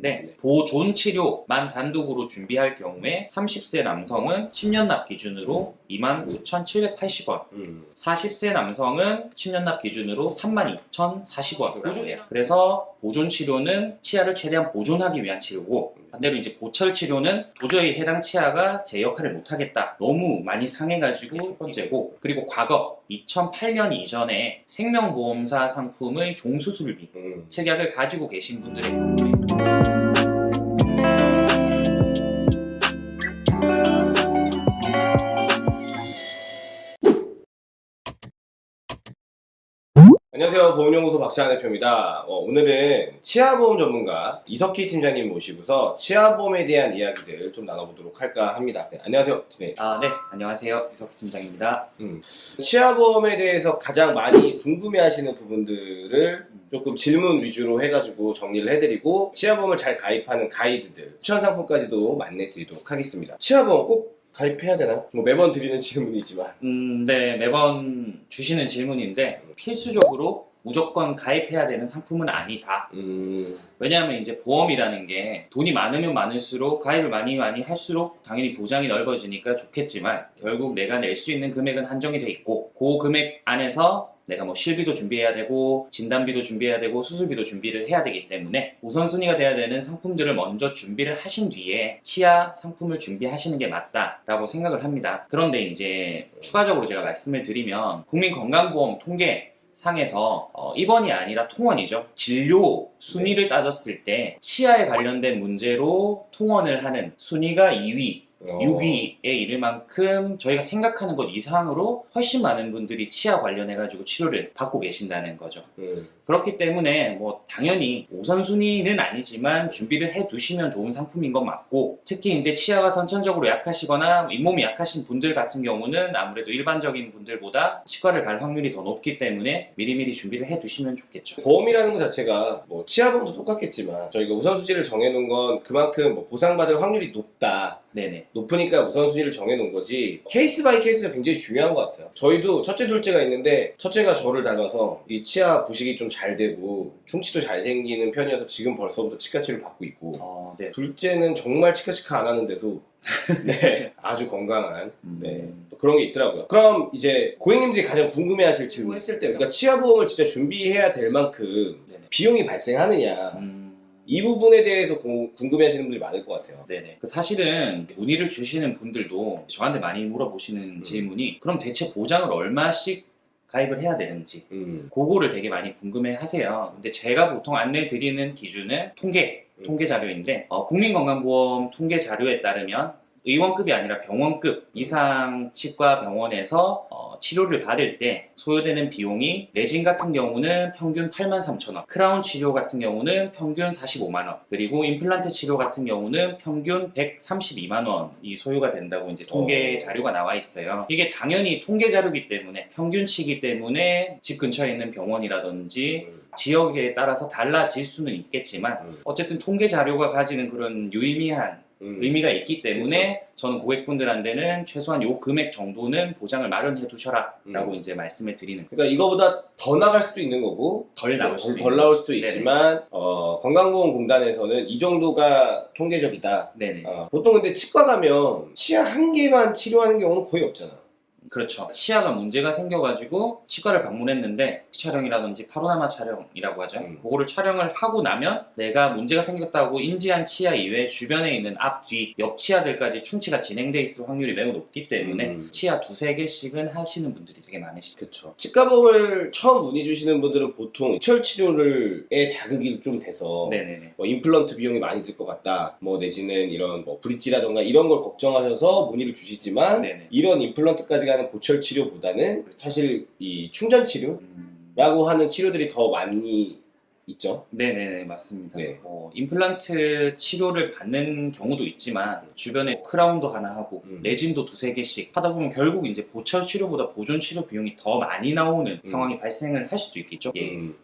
있는데 네. 보존 치료만 단독으로 준비할 경우에 30세 남성은 10년 납 기준으로 29,780원 음. 40세 남성은 10년 납 기준으로 32,040원 보존이에요. 그래서 보존 치료는 치아를 최대한 보존하기 위한 치료고 반대로 이제 보철 치료는 도저히 해당 치아가 제 역할을 못하겠다. 너무 많이 상해가지고 첫 번째고 그리고 과거 2008년 이전에 생명보험사 상품의 종수술비 음. 책약을 가지고 계신 분들의 경우에 안녕하세요. 보험연구소 박찬환 대표입니다. 어, 오늘은 치아보험 전문가 이석희 팀장님 모시고서 치아보험에 대한 이야기들 좀 나눠보도록 할까 합니다. 네, 안녕하세요. 네. 아, 네. 안녕하세요. 이석희 팀장입니다. 치아보험에 대해서 가장 많이 궁금해하시는 부분들을 조금 질문 위주로 해가지고 정리를 해드리고 치아보험을 잘 가입하는 가이드들 추천 상품까지도 만내드리도록 하겠습니다. 치아보험 꼭 가입해야 되나? 뭐 매번 드리는 질문이지만 음, 네. 매번 주시는 질문인데 필수적으로 무조건 가입해야 되는 상품은 아니다. 음, 왜냐하면 이제 보험이라는 게 돈이 많으면 많을수록 가입을 많이 많이 할수록 당연히 보장이 넓어지니까 좋겠지만 결국 내가 낼 수 있는 금액은 한정이 돼 있고 그 금액 안에서 내가 뭐 실비도 준비해야 되고 진단비도 준비해야 되고 수술비도 준비를 해야 되기 때문에 우선순위가 돼야 되는 상품들을 먼저 준비를 하신 뒤에 치아 상품을 준비하시는 게 맞다라고 생각을 합니다. 그런데 이제 추가적으로 제가 말씀을 드리면 국민건강보험 통계 상에서 어, 입원이 아니라 통원이죠. 진료 순위를 따졌을 때 치아에 관련된 문제로 통원을 하는 순위가 2위, 어, 6위에 이를 만큼 저희가 생각하는 것 이상으로 훨씬 많은 분들이 치아 관련해 가지고 치료를 받고 계신다는 거죠. 음, 그렇기 때문에 뭐 당연히 우선순위는 아니지만 준비를 해 두시면 좋은 상품인 건 맞고 특히 이제 치아가 선천적으로 약하시거나 잇몸이 약하신 분들 같은 경우는 아무래도 일반적인 분들보다 치과를 갈 확률이 더 높기 때문에 미리미리 준비를 해 두시면 좋겠죠. 보험이라는 것 자체가 뭐 치아보험도 똑같겠지만 저희가 우선순위를 정해 놓은 건 그만큼 뭐 보상받을 확률이 높다 네네. 높으니까 우선순위를 정해놓은 거지 case by case가 굉장히 중요한 것 같아요 저희도 첫째 둘째가 있는데 첫째가 저를 닮아서 이 치아 부식이 좀 잘 되고 충치도 잘 생기는 편이어서 지금 벌써부터 치과 치료를 받고 있고 어, 네. 둘째는 정말 치카치카 안 하는데도 네 아주 건강한 네 음. 또 그런 게 있더라고요 그럼 이제 고객님들이 가장 궁금해하실 질문 했을 때 우리가 치아 보험을 진짜 준비해야 될 만큼 네네. 비용이 발생하느냐 음. 이 부분에 대해서 고- 궁금해하시는 분들이 많을 것 같아요 네네. 그 사실은 문의를 주시는 분들도 저한테 많이 물어보시는 음. 질문이 그럼 대체 보장을 얼마씩 가입을 해야 되는지 음. 그거를 되게 많이 궁금해 하세요. 근데 제가 보통 안내 드리는 기준은 통계, 음. 통계 자료인데, 어, 국민건강보험 통계 자료에 따르면 의원급이 아니라 병원급 이상 치과 병원에서 어, 치료를 받을 때 소요되는 비용이 레진 같은 경우는 평균 8만 3천 원, 크라운 치료 같은 경우는 평균 45만 원, 그리고 임플란트 치료 같은 경우는 평균 132만 원이 소요가 된다고 이제 통계 어. 자료가 나와 있어요. 이게 당연히 통계 자료이기 때문에 평균치이기 때문에 집 근처에 있는 병원이라든지 음. 지역에 따라서 달라질 수는 있겠지만 음. 어쨌든 통계 자료가 가지는 그런 유의미한 음. 의미가 있기 때문에 저는 고객분들한테는 최소한 요 금액 정도는 보장을 마련해 두셔라 라고 음. 이제 말씀을 드리는 거예요. 그러니까 이거보다 더 나갈 수도 있는 거고 덜 나올 덜, 수도 덜 나올 수도. 있지만 어, 건강보험공단에서는 이 정도가 통계적이다 네네. 어, 보통 근데 치과 가면 치아 한 개만 치료하는 경우는 거의 없잖아 그렇죠. 치아가 문제가 생겨가지고 치과를 방문했는데 촬영이라든지 파로나마 촬영이라고 하죠. 음. 그거를 촬영을 하고 나면 내가 문제가 생겼다고 인지한 치아 이외에 주변에 있는 앞, 뒤, 옆 치아들까지 충치가 진행돼 있을 확률이 매우 높기 때문에 음. 치아 두세 개씩은 하시는 분들이 되게 많으시죠. 그렇죠 치과보험을 처음 문의 주시는 분들은 보통 철 치료를에 자극이 좀 돼서 네네네. 뭐 임플란트 비용이 많이 들 것 같다 뭐 내지는 이런 뭐 브릿지라던가 이런 걸 걱정하셔서 문의를 주시지만 네네. 이런 임플란트까지 가는 보철 치료보다는 그렇죠. 사실 이 충전 치료라고 음. 하는 치료들이 더 많이 있죠. 네네네 맞습니다. 네. 뭐 임플란트 치료를 받는 경우도 있지만 주변에 크라운도 하나 하고 음. 레진도 두세 개씩 하다 보면 결국 이제 보철 치료보다 보존 치료 비용이 더 많이 나오는 음. 상황이 발생을 할 수도 있겠죠. 예. 음.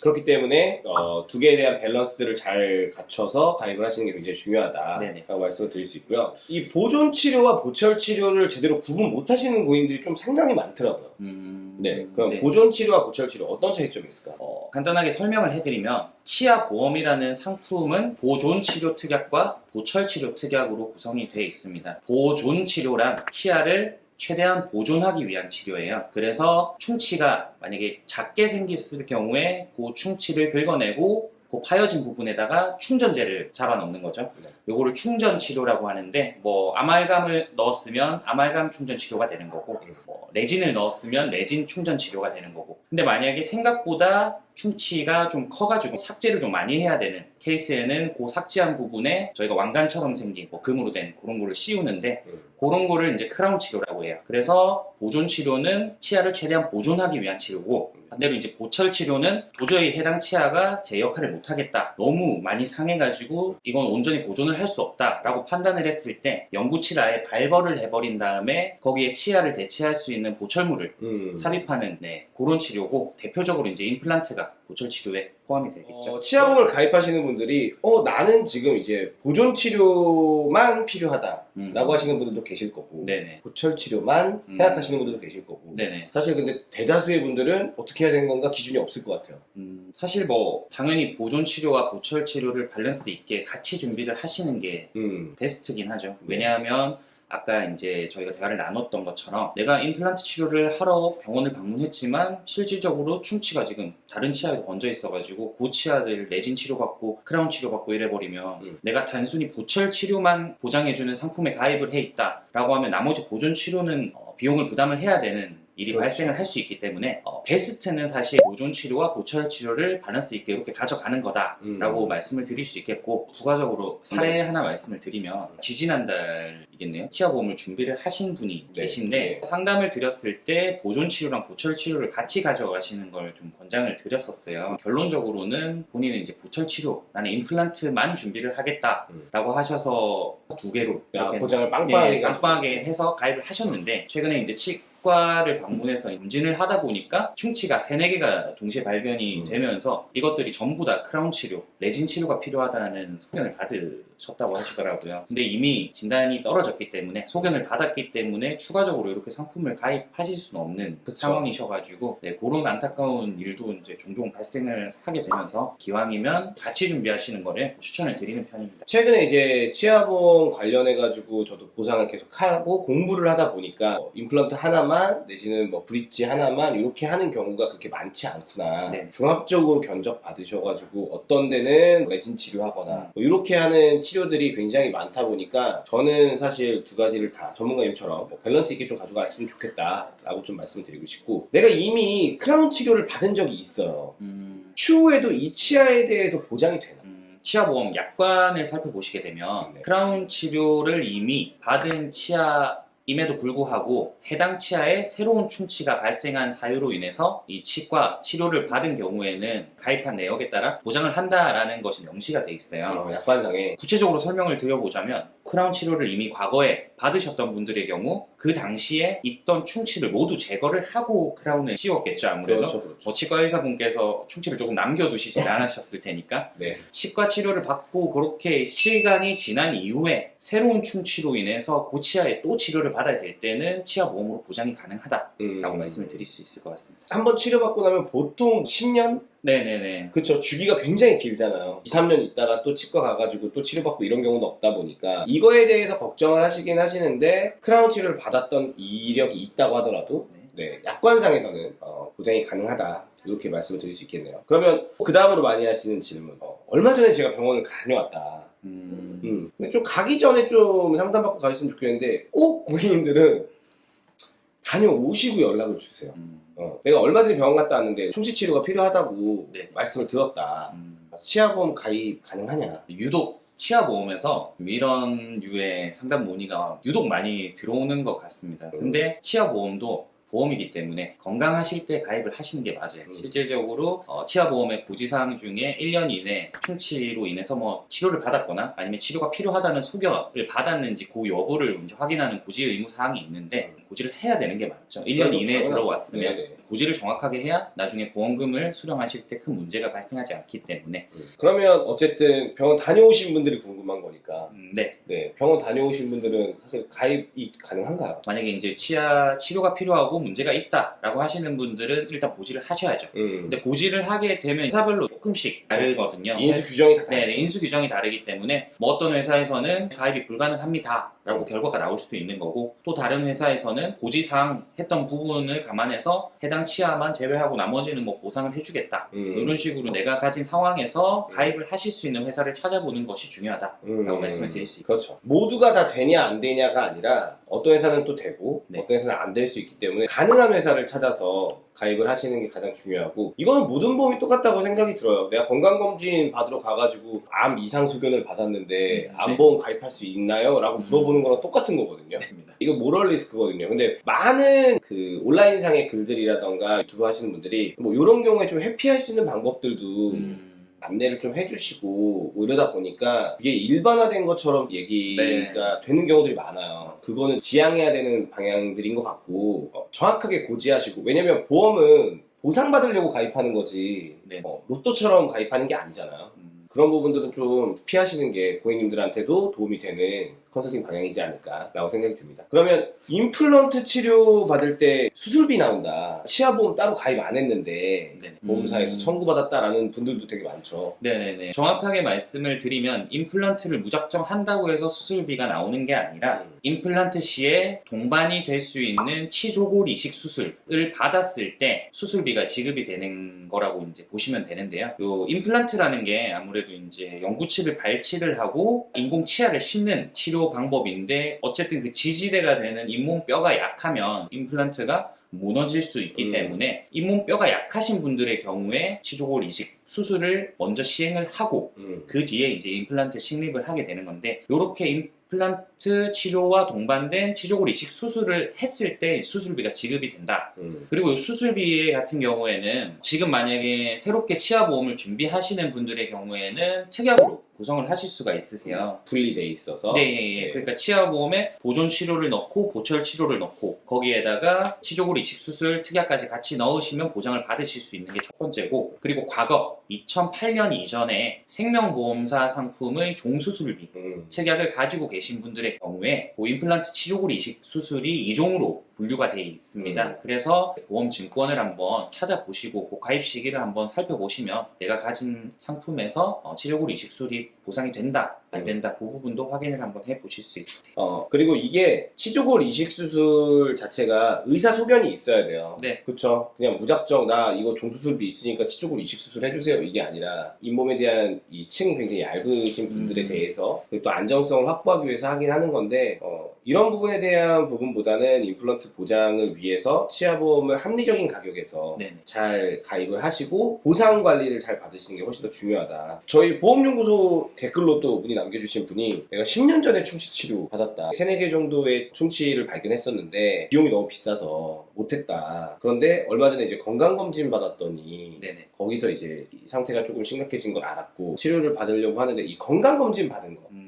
그렇기 때문에 어, 두 개에 대한 밸런스들을 잘 갖춰서 가입을 하시는 게 굉장히 중요하다라고 네네. 말씀을 드릴 수 있고요. 이 보존 치료와 보철 치료를 제대로 구분 못 하시는 고객님들이 좀 상당히 많더라고요. 음, 네, 그럼 네. 보존 치료와 보철 치료 어떤 차이점이 있을까? 어, 간단하게 설명을 해드리면 치아 보험이라는 상품은 보존 치료 특약과 보철 치료 특약으로 구성이 되어 있습니다. 보존 치료란 치아를 최대한 보존하기 위한 치료예요. 그래서 충치가 만약에 작게 생겼을 경우에 그 충치를 긁어내고 그 파여진 부분에다가 충전재를 잡아 넣는 거죠. 네. 요거를 충전 치료라고 하는데 뭐 아말감을 넣었으면 아말감 충전 치료가 되는 거고 음. 뭐 레진을 넣었으면 레진 충전 치료가 되는 거고 근데 만약에 생각보다 충치가 좀 커가지고 삭제를 좀 많이 해야 되는 케이스에는 그 삭제한 부분에 저희가 왕관처럼 생긴 뭐 금으로 된 그런 거를 씌우는데 음. 그런 거를 이제 크라운 치료라고 해요. 그래서 보존 치료는 치아를 최대한 보존하기 위한 치료고 반대로 이제 보철 치료는 도저히 해당 치아가 제 역할을 못하겠다. 너무 많이 상해가지고 이건 온전히 보존을 할 수 없다라고 판단을 했을 때 영구치를 아예 발벌을 해버린 다음에 거기에 치아를 대체할 수 있는 보철물을 음. 삽입하는 네, 그런 치료고 대표적으로 이제 임플란트가 보철 치료에 포함이 되겠죠. 어, 치아보험을 가입하시는 분들이 어 나는 지금 이제 보존 치료만 필요하다라고 음. 하시는 분들도 계실 거고 네네. 보철 치료만 음. 생각하시는 분들도 계실 거고 네네. 사실 근데 대다수의 분들은 어떻게 해야 되는 건가 기준이 없을 것 같아요. 음, 사실 뭐 당연히 보존 치료와 보철 치료를 밸런스 있게 같이 준비를 하시는 게 음. 베스트긴 하죠. 왜냐하면 아까 이제 저희가 대화를 나눴던 것처럼 내가 임플란트 치료를 하러 병원을 방문했지만 실질적으로 충치가 지금 다른 치아에 번져 있어가지고 그 치아들 레진 치료받고 크라운 치료받고 이래버리면 음. 내가 단순히 보철 치료만 보장해주는 상품에 가입을 해 있다 라고 하면 나머지 보존 치료는 어, 비용을 부담을 해야 되는 일이 그렇죠. 발생을 할 수 있기 때문에 어, 베스트는 사실 보존 치료와 보철 치료를 밸런스 있게 이렇게 가져가는 거다라고 음. 말씀을 드릴 수 있겠고 부가적으로 사례 하나 말씀을 드리면 지지난달이겠네요 치아보험을 준비를 하신 분이 네, 계신데 네. 상담을 드렸을 때 보존 치료랑 보철 치료를 같이 가져가시는 걸 좀 권장을 드렸었어요 결론적으로는 본인은 이제 보철 치료 나는 임플란트만 준비를 하겠다라고 하셔서 두 개로 야, 이렇게 포장을 빵빵하게 예, 해가지고. 빵빵하게 해서 가입을 하셨는데 최근에 이제 치 과를 방문해서 검진을 하다 보니까 충치가 세네 개가 동시에 발견이 음. 되면서 이것들이 전부 다 크라운 치료, 레진 치료가 필요하다는 소견을 받으 셨다고 하시더라고요. 근데 이미 진단이 떨어졌기 때문에 소견을 받았기 때문에 추가적으로 이렇게 상품을 가입하실 수는 없는 그쵸. 상황이셔가지고 네, 그런 안타까운 일도 이제 종종 발생을 하게 되면서 기왕이면 같이 준비하시는 거를 추천을 드리는 편입니다. 최근에 이제 치아보험 관련해가지고 저도 보상을 계속 하고 공부를 하다 보니까 뭐 임플란트 하나만 내지는 뭐 브릿지 하나만 이렇게 하는 경우가 그렇게 많지 않구나. 네. 종합적으로 견적 받으셔가지고 어떤 데는 레진 치료하거나 음. 뭐 이렇게 하는 치료들이 굉장히 많다 보니까 저는 사실 두 가지를 다 전문가님처럼 뭐 밸런스 있게 좀 가져갔으면 좋겠다 라고 좀 말씀드리고 싶고 내가 이미 크라운 치료를 받은 적이 있어요. 음, 추후에도 이 치아에 대해서 보장이 되나? 음, 치아 보험 약관을 살펴보시게 되면 네. 크라운 치료를 이미 받은 치아 임에도 불구하고 해당 치아에 새로운 충치가 발생한 사유로 인해서 이 치과 치료를 받은 경우에는 가입한 내역에 따라 보장을 한다라는 것이 명시가 돼 있어요. 어, 약관상에 구체적으로 설명을 드려보자면 크라운 치료를 이미 과거에 받으셨던 분들의 경우 그 당시에 있던 충치를 모두 제거를 하고 크라운을 씌웠겠죠 아무래도 그렇죠, 그렇죠. 뭐 치과 의사분께서 충치를 조금 남겨두시지 않으셨을 테니까 네. 치과 치료를 받고 그렇게 시간이 지난 이후에 새로운 충치로 인해서 그 치아에 또 치료를 받아야 될 때는 치아 보험으로 보장이 가능하다라고 음. 말씀을 드릴 수 있을 것 같습니다. 한번 치료받고 나면 보통 10년? 네네네. 그쵸. 주기가 굉장히 길잖아요. 2, 3년 있다가 또 치과 가가지고 또 치료받고 이런 경우는 없다 보니까 이거에 대해서 걱정을 하시긴 하시는데 크라운 치료를 받았던 이력이 있다고 하더라도 네, 약관상에서는 어, 보장이 가능하다. 이렇게 말씀을 드릴 수 있겠네요. 그러면 그 다음으로 많이 하시는 질문. 어, 얼마 전에 제가 병원을 다녀왔다. 음, 음. 근데 좀 가기 전에 좀 상담받고 가셨으면 좋겠는데 꼭 고객님들은 다녀오시고 연락을 주세요. 음, 어, 내가 얼마 전에 병원 갔다 왔는데 충치 치료가 필요하다고 네. 말씀을 들었다. 음. 치아보험 가입 가능하냐? 유독 치아 보험에서 이런 유의 상담 문의가 유독 많이 들어오는 것 같습니다. 근데 치아 보험도 보험이기 때문에 건강하실 때 가입을 하시는 게 맞아요. 음. 실질적으로 어, 치아 보험의 고지사항 중에 1년 이내 충치로 인해서 뭐 치료를 받았거나 아니면 치료가 필요하다는 소견을 받았는지 그 여부를 이제 확인하는 고지 의무 사항이 있는데 고지를 해야 되는 게 맞죠. 1년 이내에. 들어왔으면 네 네. 고지를 정확하게 해야 나중에 보험금을 수령하실 때 큰 문제가 발생하지 않기 때문에 음. 그러면 어쨌든 병원 다녀오신 분들이 궁금한 거니까 음, 네 네 병원 다녀오신 분들은 사실 가입이 가능한가요? 만약에 이제 치아 치료가 필요하고 문제가 있다라고 하시는 분들은 일단 고지를 하셔야죠. 음. 근데 고지를 하게 되면 회사별로 조금씩 다르거든요. 인수 규정이 다 네, 다르죠. 네, 인수 규정이 다르기 때문에 뭐 어떤 회사에서는 가입이 불가능합니다 라고 결과가 나올 수도 있는 거고 또 다른 회사에서는 고지사항 했던 부분을 감안해서 해당 치아만 제외하고 나머지는 뭐 보상을 해주겠다 음. 이런 식으로 내가 가진 상황에서 가입을 하실 수 있는 회사를 찾아보는 것이 중요하다라고 음. 말씀을 드릴 수 있습니다. 그렇죠. 모두가 다 되냐 안 되냐가 아니라 어떤 회사는 또 되고 네. 어떤 회사는 안 될 수 있기 때문에 가능한 회사를 찾아서 가입을 하시는 게 가장 중요하고 이거는 모든 보험이 똑같다고 생각이 들어요. 내가 건강검진 받으러 가가지고 암 이상 소견을 받았는데 음, 암보험 가입할 수 있나요? 라고 음. 물어보는 거랑 똑같은 거거든요. 이거 모럴 리스크거든요. 근데 많은 그 온라인상의 글들이라던가 유튜브 하시는 분들이 뭐 이런 경우에 좀 회피할 수 있는 방법들도 음, 안내를 좀 해주시고 뭐 이러다 보니까 이게 일반화된 것처럼 얘기가 네. 되는 경우들이 많아요. 그거는 지양해야 되는 방향들인 것 같고 어, 정확하게 고지하시고 왜냐면 보험은 보상받으려고 가입하는 거지 네. 어, 로또처럼 가입하는 게 아니잖아요. 음, 그런 부분들은 좀 피하시는 게 고객님들한테도 도움이 되는 컨설팅 방향이지 않을까라고 생각이 듭니다. 그러면 임플란트 치료 받을 때 수술비 나온다. 치아보험 따로 가입 안 했는데 네네. 보험사에서 음. 청구받았다라는 분들도 되게 많죠. 네네네. 정확하게 말씀을 드리면 임플란트를 무작정 한다고 해서 수술비가 나오는 게 아니라 음. 임플란트 시에 동반이 될 수 있는 치조골 이식 수술을 받았을 때 수술비가 지급이 되는 거라고 이제 보시면 되는데요. 요 임플란트라는 게 아무래도 이제 영구치를 발치를 하고 인공 치아를 심는 치료 방법인데 어쨌든 그 지지대가 되는 잇몸뼈가 약하면 임플란트가 무너질 수 있기 음. 때문에 잇몸뼈가 약하신 분들의 경우에 치조골 이식 수술을 먼저 시행을 하고 음. 그 뒤에 이제 임플란트 식립을 하게 되는 건데 이렇게 임플란트 치료와 동반된 치조골 이식 수술을 했을 때 수술비가 지급이 된다. 음. 그리고 이 수술비 같은 경우에는 지금 만약에 새롭게 치아 보험을 준비하시는 분들의 경우에는 특약으로 구성을 하실 수가 있으세요. 분리돼 있어서 네, 예, 예. 그러니까 치아 보험에 보존 치료를 넣고 보철 치료를 넣고 거기에다가 치조골 이식 수술 특약까지 같이 넣으시면 보장을 받으실 수 있는 게 첫 번째고 그리고 과거 2008년 이전에 생명보험사 상품의 종수술비 음. 책약을 가지고 계신 분들의 경우에 그 임플란트 치조골 이식 수술이 이종으로 분류가 되어 있습니다. 음. 그래서 보험 증권을 한번 찾아보시고 그 가입 시기를 한번 살펴보시면 내가 가진 상품에서 어, 치조골 이식 수술이 보상이 된다 안 음. 된다 그 부분도 확인을 한번 해보실 수 있습니다. 어 그리고 이게 치조골 이식 수술 자체가 의사 소견이 있어야 돼요. 네. 그쵸? 그냥 무작정 나 이거 종수술비 있으니까 치조골 이식 수술 해주세요 이게 아니라 잇몸에 대한 이 층이 굉장히 얇으신 분들에 음. 대해서 그리고 또 안정성을 확보하기 위해서 하긴 하는 건데 어, 이런 부분에 대한 부분보다는 임플란트 보장을 위해서 치아보험을 합리적인 가격에서 네네. 잘 가입을 하시고 보상 관리를 잘 받으시는 게 훨씬 더 중요하다. 저희 보험연구소 댓글로 또 문의 남겨주신 분이 내가 10년 전에 충치 치료 받았다. 3, 4개 정도의 충치를 발견했었는데 비용이 너무 비싸서 못했다. 그런데 얼마 전에 이제 건강검진 받았더니 네네. 거기서 이제 이 상태가 조금 심각해진 걸 알았고 치료를 받으려고 하는데 이 건강검진 받은 거 음,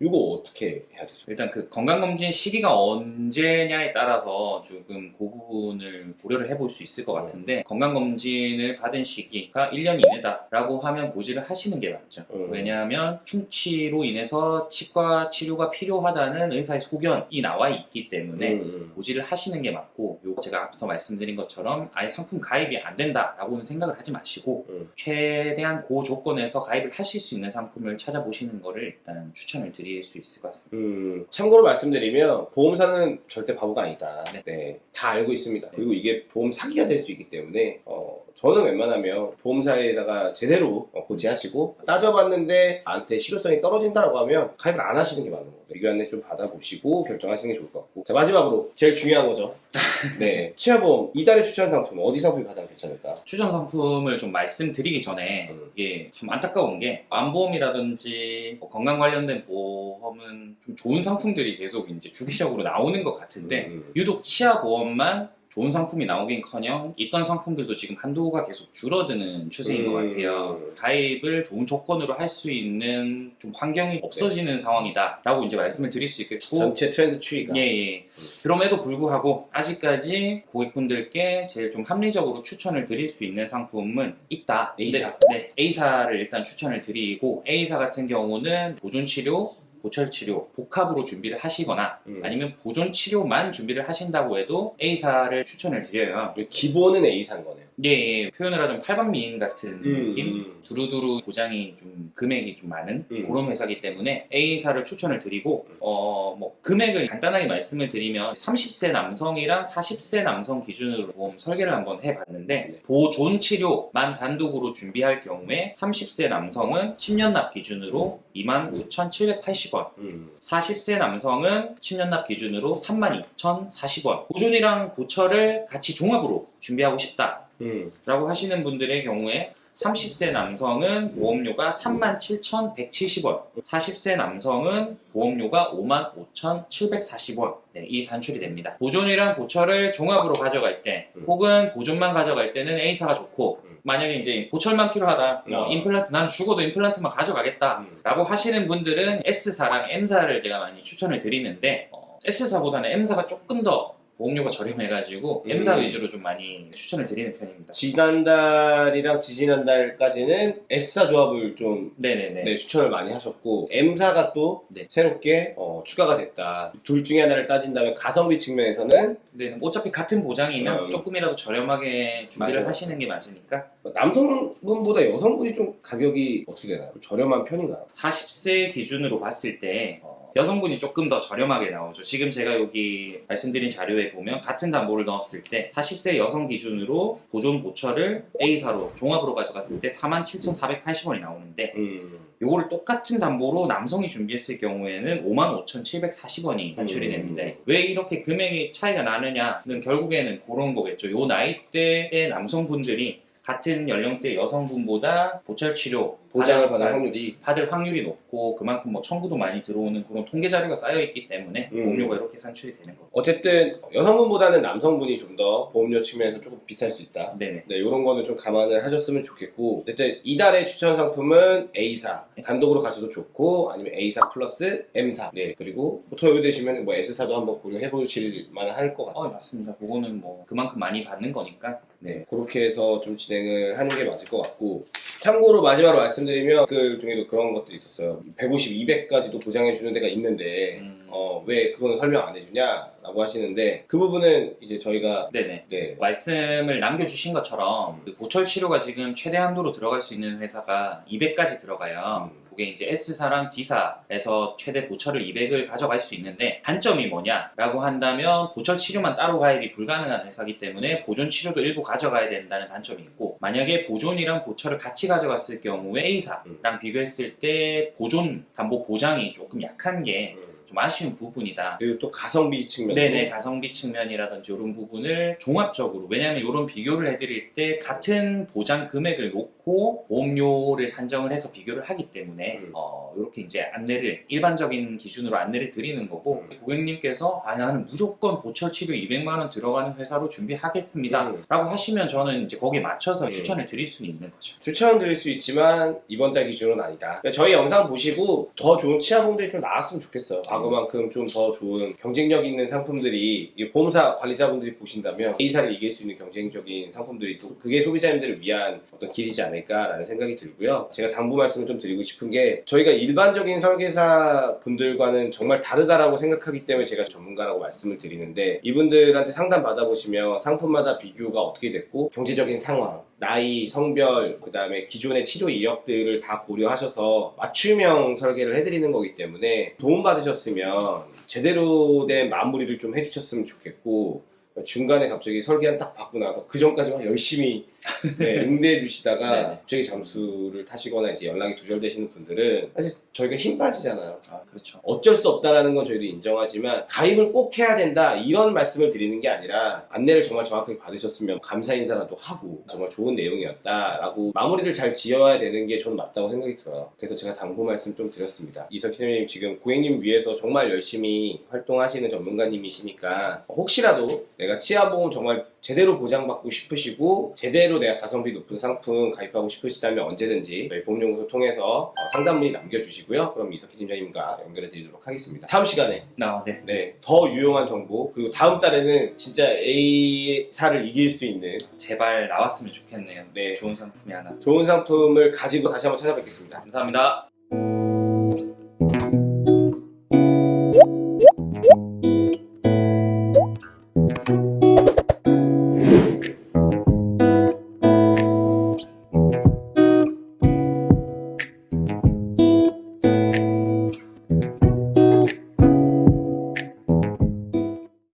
이거 어떻게 해야 되죠? 일단 그 건강검진 시기가 언제냐에 따라서 조금 그 부분을 고려를 해볼 수 있을 것 같은데 건강검진을 받은 시기가 1년 이내다 라고 하면 고지를 하시는 게 맞죠. 음. 왜냐하면 충치로 인해서 치과 치료가 필요하다는 의사의 소견이 나와 있기 때문에 음, 음. 고지를 하시는 게 맞고 요 제가 앞서 말씀드린 것처럼 아예 상품 가입이 안 된다 라고는 생각을 하지 마시고 음. 최대한 고 조건에서 가입을 하실 수 있는 상품을 찾아보시는 거를 일단 추천을 드릴 수 있을 것 같습니다. 음, 참고로 말씀드리면 보험사는 절대 바보가 아니다. 네. 네, 다 알고 있습니다. 그리고 이게 보험 사기가 될 수 있기 때문에 어, 저는 웬만하면 보험사에다가 제대로 어, 고지하시고 따져봤는데 나한테 실효성이 떨어진다라고 하면 가입을 안 하시는 게 맞는 거예요. 의견 안내 좀 받아보시고 결정하시는 게 좋을 것 같고 자 마지막으로 제일 중요한 거죠. 네, 치아보험 이달의 추천 상품 어디 상품이 가장 괜찮을까? 추천 상품을 좀 말씀드리기 전에 음. 이게 참 안타까운 게 암보험이라든지 뭐 건강 관련된 보험은 좀 좋은 상품들이 계속 이제 주기적으로 나오는 것 같은데 음, 유독 치아 보험만 좋은 상품이 나오긴커녕 있던 상품들도 지금 한도가 계속 줄어드는 추세인 것 음. 같아요. 가입을 좋은 조건으로 할 수 있는 좀 환경이 없어지는 상황이다라고 이제 말씀을 드릴 수 있겠고 전체 트렌드 추이가 예, 예. 그럼에도 불구하고 아직까지 고객분들께 제일 좀 합리적으로 추천을 드릴 수 있는 상품은 있다. A사. 네, 네. A사를 일단 추천을 드리고 A사 같은 경우는 보존 치료, 보철 치료 복합으로 준비를 하시거나 음. 아니면 보존 치료만 준비를 하신다고 해도 A사를 추천을 드려요. 기본은 A사인 거네요. 예, 예. 표현을 하자면 팔방미인 같은 음, 느낌? 음. 두루두루 보장이 좀 금액이 좀 많은 음. 그런 회사기 때문에 A사를 추천을 드리고 어 뭐 금액을 간단하게 말씀을 드리면 30세 남성이랑 40세 남성 기준으로 보험 설계를 한번 해봤는데 네. 보존 치료만 단독으로 준비할 경우에 30세 남성은 10년 납 기준으로 29,780원 음. 40세 남성은 10년 납 기준으로 32,040원 보존이랑 보철을 같이 종합으로 준비하고 싶다 음. 라고 하시는 분들의 경우에 30세 남성은 보험료가 37,170원, 40세 남성은 보험료가 55,740원 네, 이 산출이 됩니다. 보존이랑 보철을 종합으로 가져갈 때 음. 혹은 보존만 가져갈 때는 A사가 좋고 음. 만약에 이제 보철만 필요하다, 뭐 어. 임플란트 난 죽어도 임플란트만 가져가겠다 음. 라고 하시는 분들은 S사랑 M사를 제가 많이 추천을 드리는데 어, S사보다는 M사가 조금 더 보험료가 저렴해가지고 음. M사 위주로 좀 많이 추천을 드리는 편입니다. 지난달이랑 지지난달까지는 S사 조합을 좀 네네네. 네, 추천을 많이 하셨고 M사가 또 네. 새롭게 어, 추가가 됐다. 둘 중에 하나를 따진다면 가성비 측면에서는 네, 어차피 같은 보장이면 음. 조금이라도 저렴하게 준비를 맞아요. 하시는 게 맞으니까 남성분보다 여성분이 좀 가격이 어떻게 되나요? 좀 저렴한 편인가요? 40세 기준으로 봤을 때 어, 여성분이 조금 더 저렴하게 나오죠. 지금 제가 여기 말씀드린 자료에 보면 같은 담보를 넣었을 때 40세 여성 기준으로 보존 보철을 A사로 종합으로 가져갔을 때 47,480원이 나오는데 음. 요거를 똑같은 담보로 남성이 준비했을 경우에는 55,740원이 산출이 음. 됩니다. 왜 이렇게 금액이 차이가 나느냐는 결국에는 그런 거겠죠. 요 나이대의 남성분들이 같은 연령대 여성분보다 보철 치료 보장을 받을- 확률이 받을 확률이 높고 그만큼 뭐 청구도 많이 들어오는 그런 통계 자료가 쌓여 있기 때문에 음. 보험료가 이렇게 산출이 되는 거고. 어쨌든 여성분보다는 남성분이 좀 더 보험료 측면에서 조금 비쌀 수 있다. 네네. 네, 이런 거는 좀 감안을 하셨으면 좋겠고 어쨌든 이달의 추천 상품은 A사 단독으로 가셔도 좋고 아니면 A사 플러스 M사 네 그리고 뭐 토요 되시면 뭐 S사도 한번 고려해 보실 만할 것 같아요. 어 맞습니다. 그거는 뭐 그만큼 많이 받는 거니까. 네, 그렇게 해서 좀 진행을 하는 게 맞을 것 같고 참고로 마지막으로 말씀 드리면 그 중에도 그런 것들이 있었어요 150, 200까지도 보장해 주는 데가 있는데 음. 어, 왜 그거는 설명 안 해주냐 라고 하시는데 그 부분은 이제 저희가 네네. 네, 말씀을 남겨주신 것처럼 그 보철 치료가 지금 최대 한도로 들어갈 수 있는 회사가 200까지 들어가요. 음. 그게 이제 S사랑 D사에서 최대 보철을 200을 가져갈 수 있는데 단점이 뭐냐라고 한다면 보철 치료만 따로 가입이 불가능한 회사이기 때문에 보존 치료도 일부 가져가야 된다는 단점이 있고 만약에 보존이랑 보철을 같이 가져갔을 경우에 A사랑 비교했을 때 보존 담보 보장이 조금 약한 게좀 음. 아쉬운 부분이다. 그리고 또 가성비 측면 네네 가성비 측면이라든지 이런 부분을 종합적으로 왜냐하면 이런 비교를 해드릴 때 같은 보장 금액을 놓고 보험료를 산정을 해서 비교를 하기 때문에 음. 어, 이렇게 이제 안내를 일반적인 기준으로 안내를 드리는 거고 음. 고객님께서 아 나는 무조건 보철 치료 200만 원 들어가는 회사로 준비하겠습니다 음. 라고 하시면 저는 이제 거기에 맞춰서 음. 추천을 드릴 수는 있는 거죠 추천 드릴 수 있지만 이번 달 기준은 아니다. 그러니까 저희 영상 보시고 더 좋은 치아봉들이 좀 나왔으면 좋겠어요. 과거만큼 좀 더 좋은 경쟁력 있는 상품들이 이 보험사 관리자분들이 보신다면 A사를 이길 수 있는 경쟁적인 상품들이 또 그게 소비자님들을 위한 어떤 길이지 않을까 라는 생각이 들고요. 제가 당부 말씀을 좀 드리고 싶은 게 저희가 일반적인 설계사 분들과는 정말 다르다라고 생각하기 때문에 제가 전문가라고 말씀을 드리는데 이분들한테 상담 받아보시면 상품마다 비교가 어떻게 됐고 경제적인 상황 나이, 성별, 그 다음에 기존의 치료 이력들을 다 고려하셔서 맞춤형 설계를 해드리는 거기 때문에 도움받으셨으면 제대로 된 마무리를 좀 해주셨으면 좋겠고 중간에 갑자기 설계안 딱 받고 나서 그 전까지 막 열심히 네, 응대해 주시다가 네네. 갑자기 잠수를 타시거나 이제 연락이 두절되시는 분들은 사실 저희가 힘 빠지잖아요. 아, 그렇죠. 어쩔 수 없다라는 건 저희도 인정하지만 가입을 꼭 해야 된다 이런 말씀을 드리는 게 아니라 안내를 정말 정확하게 받으셨으면 감사 인사라도 하고 정말 좋은 내용이었다라고 마무리를 잘 지어야 되는 게 저는 맞다고 생각이 들어요. 그래서 제가 당부 말씀 좀 드렸습니다. 이석희님 지금 고객님 위해서 정말 열심히 활동하시는 전문가님이시니까 혹시라도 내가 치아보험 정말 제대로 보장받고 싶으시고 제대로 내가 가성비 높은 상품 가입하고 싶으시다면 언제든지 저희 보험연구소 통해서 어, 상담 문의 남겨주시고요. 그럼 이석희 팀장님과 연결해 드리도록 하겠습니다. 다음 시간에 나, 네. 네, 더 유용한 정보 그리고 다음 달에는 진짜 A사를 이길 수 있는 제발 나왔으면 좋겠네요. 네. 좋은 상품이 하나. 좋은 상품을 가지고 다시 한번 찾아뵙겠습니다. 감사합니다.